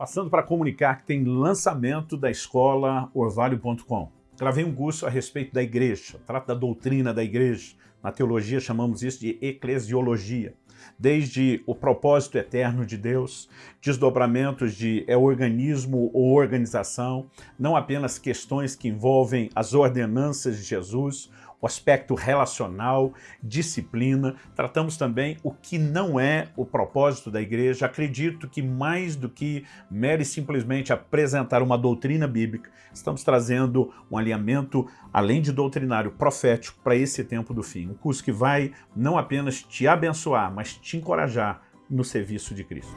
Passando para comunicar que tem lançamento da escola orvalho.com. Gravei um curso a respeito da igreja, trata da doutrina da igreja. Na teologia chamamos isso de eclesiologia. Desde o propósito eterno de Deus, desdobramentos de é organismo ou organização, não apenas questões que envolvem as ordenanças de Jesus, o aspecto relacional, disciplina. Tratamos também o que não é o propósito da igreja. Acredito que mais do que mere simplesmente apresentar uma doutrina bíblica, estamos trazendo um alinhamento, além de doutrinário, profético para esse tempo do fim. Um curso que vai não apenas te abençoar, mas te encorajar no serviço de Cristo.